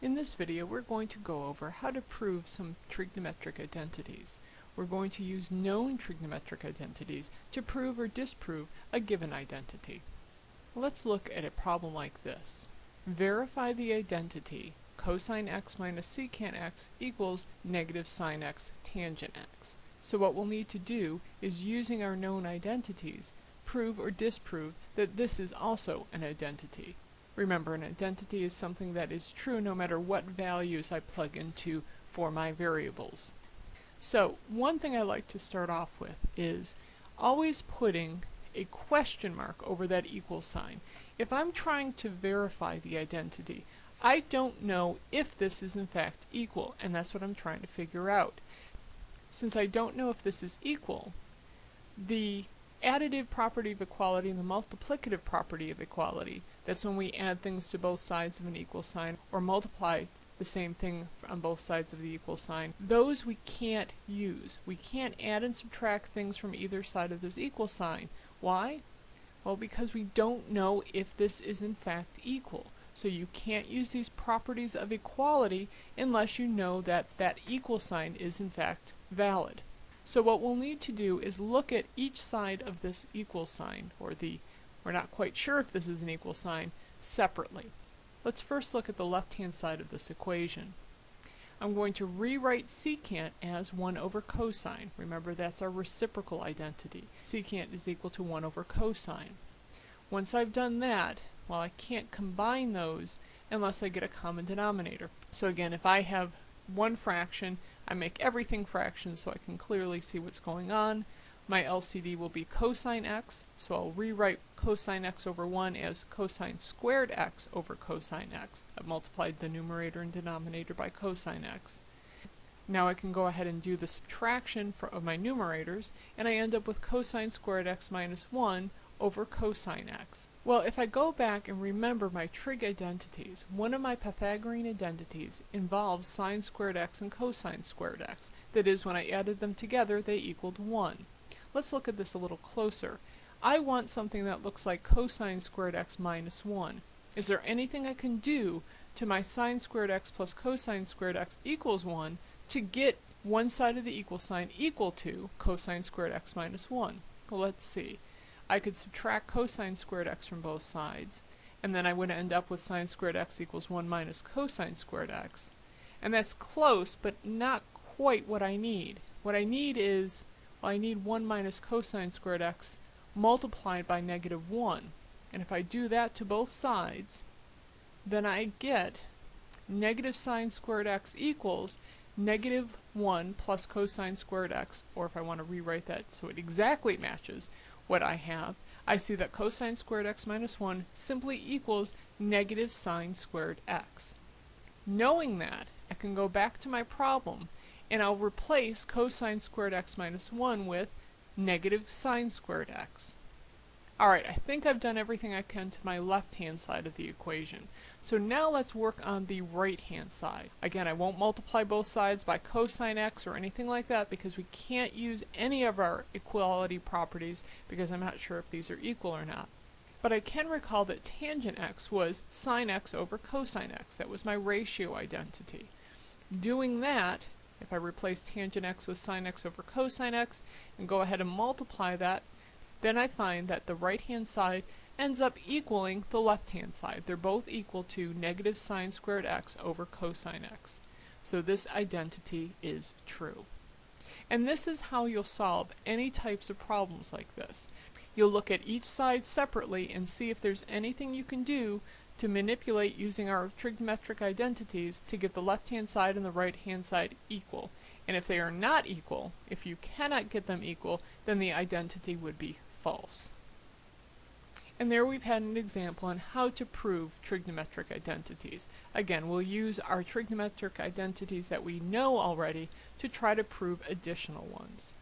In this video we're going to go over how to prove some trigonometric identities. We're going to use known trigonometric identities to prove or disprove a given identity. Let's look at a problem like this. Verify the identity cosine x minus secant x equals negative sine x tangent x. So what we'll need to do is using our known identities prove or disprove that this is also an identity. Remember, an identity is something that is true no matter what values I plug into for my variables. So, one thing I like to start off with is always putting a question mark over that equal sign. If I'm trying to verify the identity, I don't know if this is in fact equal, and that's what I'm trying to figure out. Since I don't know if this is equal, the additive property of equality and the multiplicative property of equality. That's when we add things to both sides of an equal sign or multiply the same thing on both sides of the equal sign. Those we can't use. We can't add and subtract things from either side of this equal sign. Why? Well, because we don't know if this is in fact equal. So you can't use these properties of equality unless you know that that equal sign is in fact valid. So what we'll need to do is look at each side of this equal sign, or the, we're not quite sure if this is an equal sign, separately. Let's first look at the left-hand side of this equation. I'm going to rewrite secant as 1 over cosine. Remember that's our reciprocal identity. Secant is equal to 1 over cosine. Once I've done that, well I can't combine those unless I get a common denominator. So again, if I have one fraction I make everything fractions so I can clearly see what's going on. My LCD will be cosine x, so I'll rewrite cosine x over 1 as cosine squared x over cosine x. I've multiplied the numerator and denominator by cosine x. Now I can go ahead and do the subtraction for, of my numerators, and I end up with cosine squared x minus 1 over cosine x. Well, if I go back and remember my trig identities, one of my Pythagorean identities involves sine squared x and cosine squared x. That is, when I added them together, they equaled 1. Let's look at this a little closer. I want something that looks like cosine squared x minus 1. Is there anything I can do to my sine squared x plus cosine squared x equals 1 to get one side of the equal sign equal to cosine squared x minus 1? Well, let's see. I could subtract cosine squared x from both sides, and then I would end up with sine squared x equals 1 minus cosine squared x. And that's close, but not quite what I need. What I need is, well, I need 1 minus cosine squared x multiplied by negative 1. And if I do that to both sides, then I get negative sine squared x equals negative 1 plus cosine squared x, or if I want to rewrite that so it exactly matches, what I have, I see that cosine squared x minus 1 simply equals negative sine squared x. Knowing that, I can go back to my problem and I'll replace cosine squared x minus 1 with negative sine squared x. Alright, I think I've done everything I can to my left-hand side of the equation. So now let's work on the right-hand side. Again, I won't multiply both sides by cosine x or anything like that because we can't use any of our equality properties because I'm not sure if these are equal or not. But I can recall that tangent x was sine x over cosine x. That was my ratio identity. Doing that, if I replace tangent x with sine x over cosine x and go ahead and multiply that, then I find that the right-hand side ends up equaling the left-hand side. They're both equal to negative sine squared x over cosine x. So this identity is true. And this is how you'll solve any types of problems like this. You'll look at each side separately and see if there's anything you can do to manipulate using our trigonometric identities to get the left-hand side and the right-hand side equal. And if they are not equal, if you cannot get them equal, then the identity would be false. And there we've had an example on how to prove trigonometric identities. Again, we'll use our trigonometric identities that we know already to try to prove additional ones.